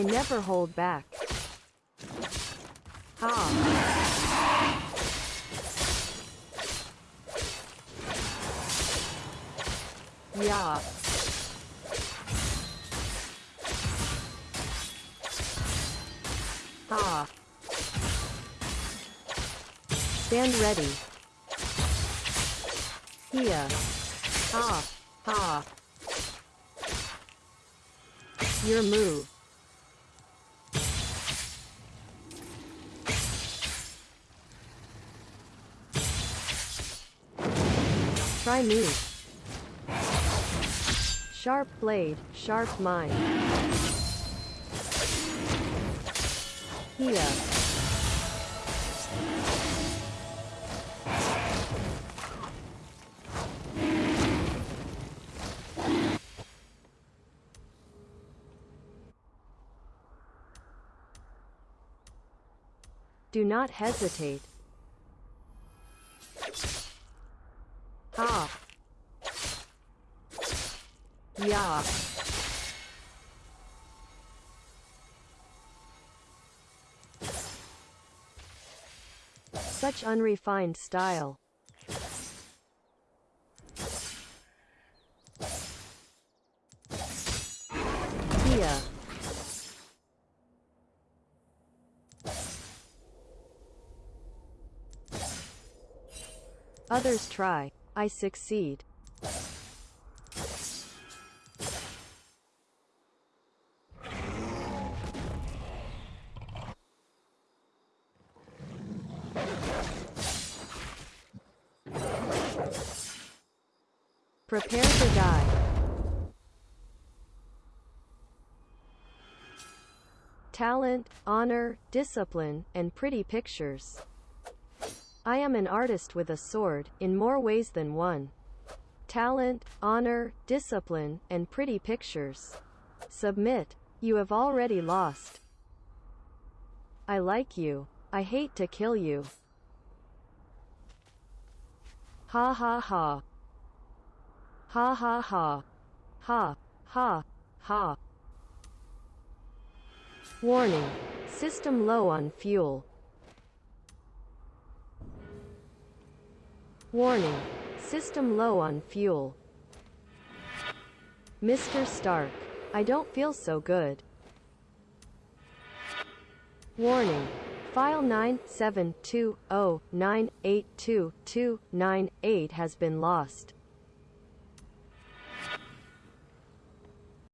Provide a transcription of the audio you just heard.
I never hold back. Ha. Yeah. Ha. Stand ready. Here. Ha. Ha. Your move. Try me. Sharp blade, sharp mind. Here. Do not hesitate. Yeah. Such unrefined style. Others try. I succeed. Prepare to die. Talent, honor, discipline, and pretty pictures. I am an artist with a sword, in more ways than one. Talent, honor, discipline, and pretty pictures. Submit. You have already lost. I like you. I hate to kill you. Ha ha ha. Ha ha ha. Ha. Ha. Ha. Warning. System low on fuel. Warning. System low on fuel. Mr. Stark. I don't feel so good. Warning. File 97209822298 has been lost.